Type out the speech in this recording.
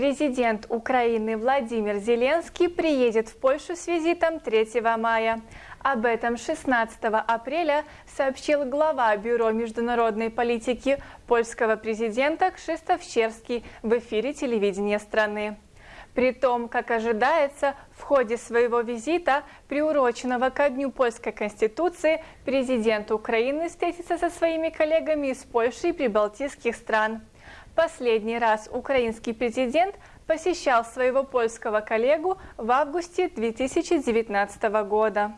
Президент Украины Владимир Зеленский приедет в Польшу с визитом 3 мая. Об этом 16 апреля сообщил глава Бюро международной политики польского президента Кшистоф Щерский в эфире телевидения страны. При том, как ожидается, в ходе своего визита, приуроченного ко Дню Польской Конституции, президент Украины встретится со своими коллегами из Польши и прибалтийских стран. Последний раз украинский президент посещал своего польского коллегу в августе 2019 года.